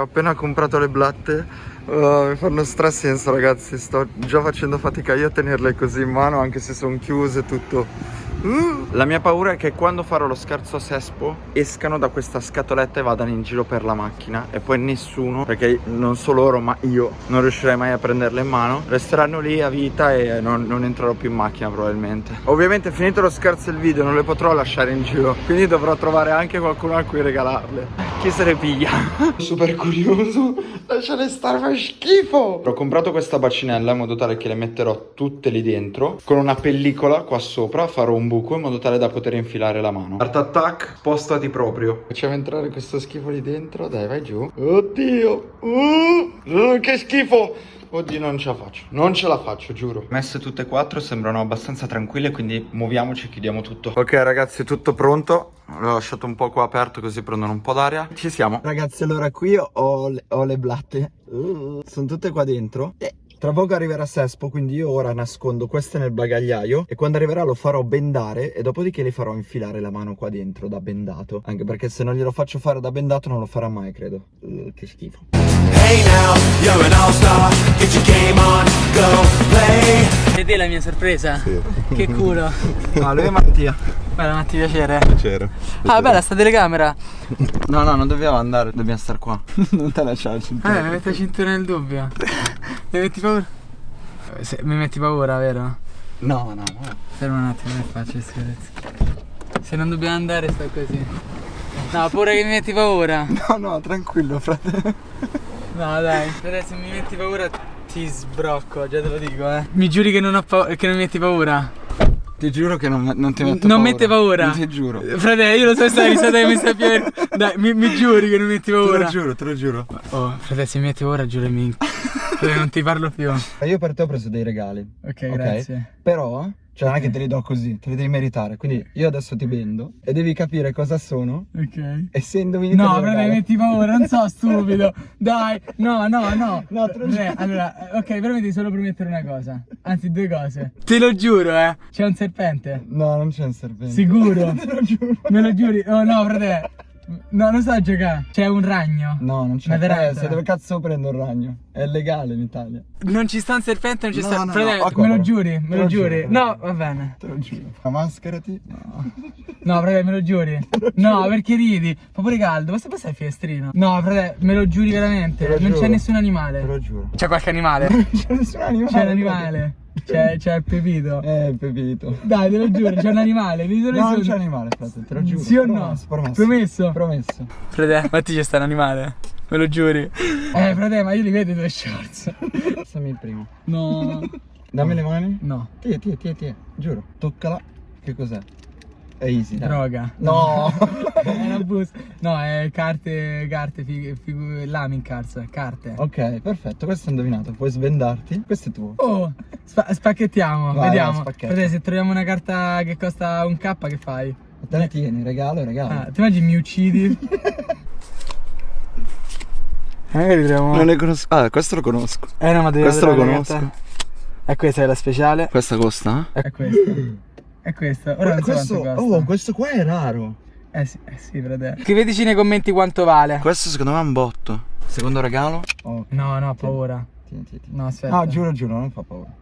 Ho appena comprato le blatte, uh, mi fanno strasenso ragazzi, sto già facendo fatica io a tenerle così in mano anche se sono chiuse tutto. La mia paura è che quando farò lo scherzo a Sespo escano da questa scatoletta e vadano in giro per la macchina e poi nessuno, perché non solo loro ma io non riuscirei mai a prenderle in mano, resteranno lì a vita e non, non entrerò più in macchina probabilmente. Ovviamente finito lo scherzo del video non le potrò lasciare in giro, quindi dovrò trovare anche qualcuno a cui regalarle. Chi se ne piglia? Super curioso, lasciale stare, fa schifo! Ho comprato questa bacinella in modo tale che le metterò tutte lì dentro, con una pellicola qua sopra, farò un buco in modo tale da poter infilare la mano. Art Attack, spostati proprio. Facciamo entrare questo schifo lì dentro. Dai, vai giù. Oddio. Uh, Che schifo. Oddio non ce la faccio, non ce la faccio giuro. Messe tutte e quattro sembrano abbastanza tranquille Quindi muoviamoci e chiudiamo tutto. Ok ragazzi tutto pronto. L'ho lasciato un po' qua aperto così prendono un po' d'aria. Ci siamo. Ragazzi allora qui ho le, ho le blatte. Uh, Sono tutte qua dentro. E tra poco arriverà Sespo, quindi io ora nascondo queste nel bagagliaio e quando arriverà lo farò bendare e dopodiché le farò infilare la mano qua dentro da bendato. Anche perché se non glielo faccio fare da bendato non lo farà mai, credo. Uh, che schifo. Hey now, you're an all-star, get your game on, go play. Vedi la mia sorpresa? Sì. Che culo. Ah, lui è Mattia. Bella Matti, piacere. Piacere. Ah, bella sta telecamera. No, no, non dobbiamo andare, dobbiamo stare qua. non te lasciare il cintura. Eh, mi metti la cintura nel dubbio. mi metti paura? Se, mi metti paura, vero? No, no, no. Ferma un attimo, che faccio scherzi. Se non dobbiamo andare sto così. No, pure che mi metti paura. No, no, tranquillo, frate. No, dai. Adesso mi metti paura ti sbrocco, già te lo dico, eh. Mi giuri che non, ho che non mi metti paura? Ti giuro che non, non ti metto Non paura. mette paura? Ti giuro. Fratello, io lo so stai risata che mi sta più. Dai, mi, mi, giuri che non metti paura? Te lo giuro, te lo giuro. Oh, fratello, se mi metti paura, giurami. non ti parlo più. Io per te ho preso dei regali. Ok, okay? grazie. Però cioè non è che te li do così, te li devi meritare. Quindi io adesso ti vendo e devi capire cosa sono. Ok. E se indovini No, però mi metti paura, non so stupido. Dai, no, no, no. No, te lo giuro. Allora, ok, però mi devi solo promettere una cosa. Anzi, due cose. Te lo giuro, eh. C'è un serpente? No, non c'è un serpente. Sicuro? te lo giuro. Me lo giuri? Oh no, frate. No, non so giocare. C'è un ragno. No, non c'è. Eh, se dove cazzo prendo un ragno? È legale in Italia. Non ci sta un serpente, non ci no, sta. No, Fratello, no, me lo giuri? Me lo, lo giuri? Giuro, no, va bene. Te lo giuro. Ma mascherati. No. No, fratello, me lo giuri? Lo no, perché ridi? Fa pure caldo. Basta passare il finestrino. No, fratello, me lo giuri veramente? Non c'è nessun animale. Te lo giuro. C'è qualche animale? Non c'è nessun animale. C'è un animale. C'è, c'è il Pepito. Eh, Pepito. Dai, te lo giuro, c'è un animale. No, non c'è animale, frate, te lo giuro. Sì o no? Promesso. Promesso? Promesso. Frate, Matti c'è sta un animale. Me lo giuri? Eh, frate, ma io li vedo i tuoi shorts. Passami il primo. No. Dammi le mani. No. Tie, tie, tie, tie. Giuro. Toccala. Che cos'è? È easy. Droga. No. è una busta. No, è carte, carte, fig, fig, lamin cards, carte. Ok, perfetto. Questo è indovinato. Puoi svendarti. Questo è tuo. Oh, spa spacchettiamo. Vai, vediamo. Vai, se troviamo una carta che costa un K, che fai? Te la tieni, regalo, regalo. Ah, ti immagini mi uccidi? Magari troviamo... Non ne conosco. Ah, questo lo conosco. Eh no, ma devi Questo lo conosco. E questa è la speciale. Questa costa? Eh? È questa. È questa. Ora non questo, so costa. Oh, questo qua è raro. Eh sì, eh sì, fratello. Scriveteci nei commenti quanto vale. Questo secondo me è un botto. Secondo regalo? Oh, no, no, ho paura. Tieni, tieni, tieni. No, aspetta. Ah, giuro, giuro, non fa paura.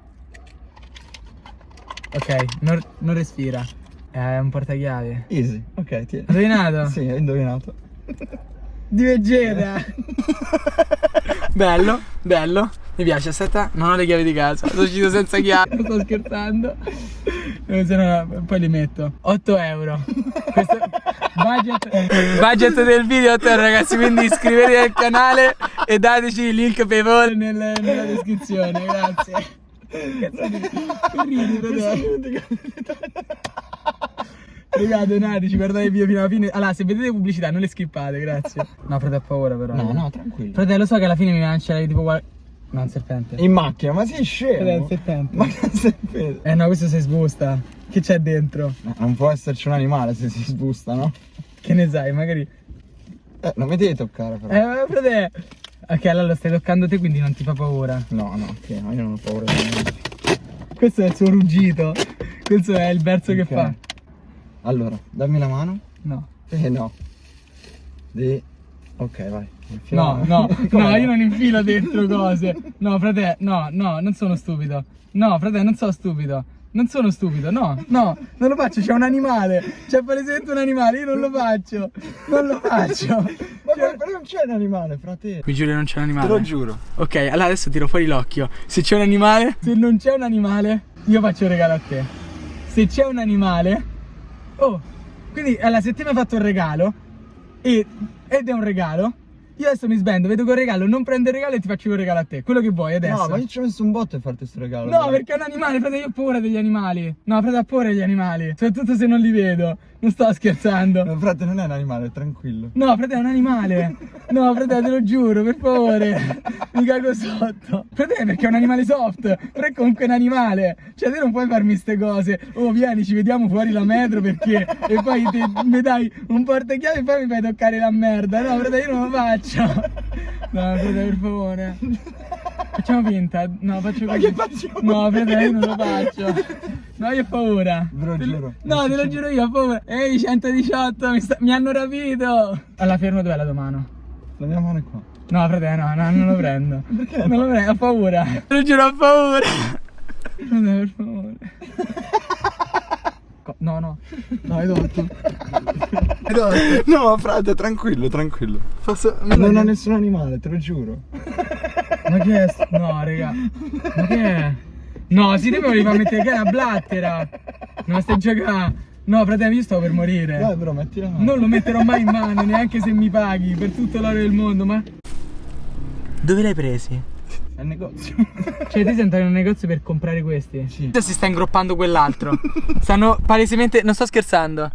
Ok, non, non respira. È un portachiavi. Easy, ok, tieni. Indovinato? sì, hai indovinato. Di Vegeta. bello, bello. Mi piace, aspetta, non ho le chiavi di casa. Sono uscito senza chiavi. Sto scherzando. Eh, poi li metto. 8 euro. Questo budget, budget del video 8 euro, ragazzi. Quindi iscrivetevi al canale e dateci il link PayPal nel, nella descrizione. Grazie. Cazzo ridi, fratello? Raga, donateci, guardate il video fino alla fine. Allora, se vedete pubblicità, non le skippate, grazie. No, frate, ho paura però. No, no, tranquillo. Fratello, so che alla fine mi lancia tipo No, un serpente. In macchina, ma sei scemo? È un serpente. Ma che serpente? Eh no, questo si sbusta. Che c'è dentro? No, non può esserci un animale se si sbusta, no? Che ne sai, magari... Eh, non mi devi toccare però. Eh, frate... Ok, allora lo stai toccando te, quindi non ti fa paura. No, no, ok, no, io non ho paura di niente. Questo è il suo ruggito. Questo è il verso okay. che fa. Allora, dammi la mano. No. Eh no. Di... Ok, vai. No, no, no, io non infilo dentro cose. No, frate, no, no, non sono stupido. No, frate, non sono stupido. Non sono stupido, no, no, non lo faccio, c'è un animale. C'è palesemente un animale, io non lo faccio. Non lo faccio. Ma Cioè- però non c'è un animale, frate. Mi giuro che non c'è un animale. Te lo giuro. Ok, allora adesso tiro fuori l'occhio. Se c'è un animale, se non c'è un animale, io faccio un regalo a te. Se c'è un animale, oh, quindi allora se te mi hai fatto un regalo e- ed è un regalo, io adesso mi sbendo, vedo quel regalo, non prendo il regalo e ti faccio un regalo a te. Quello che vuoi adesso. No, ma io ci ho messo un botto a farti questo regalo. No, perché è un animale, frate, io ho paura degli animali. No, frate, ho paura degli animali. Soprattutto se non li vedo. Non sto scherzando. No, frate, non è un animale, tranquillo. No, frate, è un animale. No, frate, te lo giuro, per favore. Mi cago sotto. Frate, perché è un animale soft. Però è comunque un animale. Cioè, te non puoi farmi ste cose. Oh, vieni, ci vediamo fuori la metro perché. E poi te, mi dai un portachiavi e poi mi fai toccare la merda. No, frate, io non lo faccio. No, frate, per favore. Facciamo finta. No, faccio Ma così. che facciamo? No, frate, io non lo faccio. No, io ho paura. Ve lo giuro. No, te lo giuro io, ho paura. Ehi, 118, mi, sta- mi hanno rapito. Alla fermo dov'è la tua mano? La mia mano è qua. No, frate, no, no, non lo prendo. Perché? Non lo prendo, ho paura. Te lo giuro, ho paura. Frate, per favore. No, no. No, hai tolto. Hai tolto. No, frate, tranquillo, tranquillo. Posso... Non ho nessun animale, te lo giuro. Ma che è? No, raga. Ma che è? No, si deve far mettere che è una blattera. Non stai giocando. No, fratello, io sto per morire. Dai, però metti la mano. Non lo metterò mai in mano, neanche se mi paghi per tutto l'oro del mondo, ma. Dove l'hai presi? Il negozio. Cioè, ti sei entrato in un negozio per comprare questi? Sì. Si sta ingroppando quell'altro. Stanno palesemente. Non sto scherzando.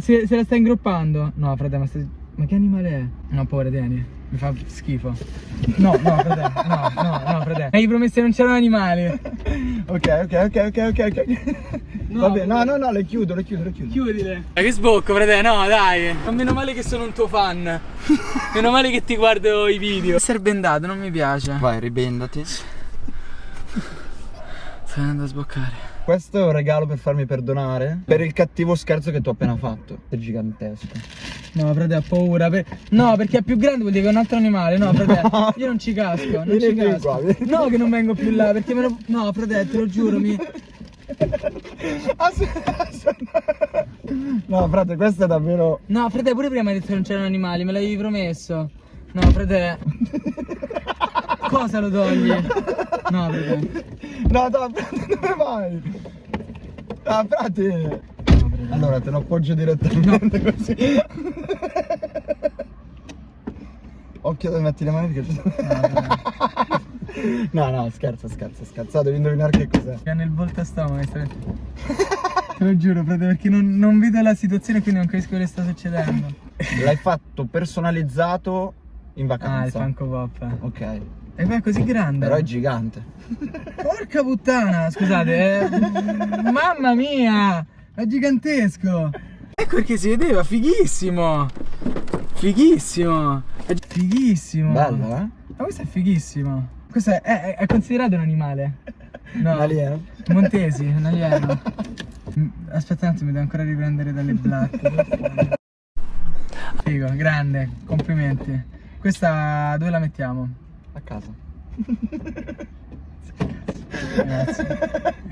Se, se la sta ingroppando. No, fratello, ma, stai- ma che animale è? No, povero Dani. Mi fa schifo. No, no, fratello. No, no, no, fratello. Mi hai promesso che non c'erano animali. Ok, ok, ok, ok, ok, ok. No, Vabbè, no, no, no, le chiudo, le chiudo, le chiudo. Chiudile. Ma che sbocco, fratello, no, dai. Ma meno male che sono un tuo fan. meno male che ti guardo i video. Essere bendato, non mi piace. Vai, ribendati. Sto andando a sboccare. Questo è un regalo per farmi perdonare per il cattivo scherzo che tu hai appena fatto. È gigantesco. No, frate, ho paura. per- No, perché è più grande vuol dire che è un altro animale. No, frate, io non ci casco. Non Vieni ci casco. qua. No, che non vengo più là, perché me lo. No, frate, te lo giuro, mi. No, frate, questo è davvero. No, frate, pure prima hai detto che non c'erano animali, me l'avevi promesso. No, frate. Cosa lo togli? No, frate. No, no, frate, dove vai? Ah, frate. Allora, te lo appoggio direttamente così. Occhio dove metti le mani che ci No, no, scherzo, scherzo, scherzo. Devi indovinare che cos'è. Ha nel volto a stomaco. Te lo giuro, frate, perché non, non vedo la situazione quindi non capisco che sta succedendo. L'hai fatto personalizzato in Ah, il vacanza. Funko Pop. Ok. E poi è così grande. Però è gigante. Porca puttana, scusate, eh. Mamma mia! È gigantesco! Ecco perché si vedeva, fighissimo! Fighissimo! È fighissimo! Bello, eh? Ma questo è fighissimo! Questo è, è- è considerato un animale? No. Un alieno. Montesi, un alieno. Mm, Aspetta un attimo, devo ancora riprendere dalle blatte. Figo, grande, complimenti. Questa dove la mettiamo? A casa.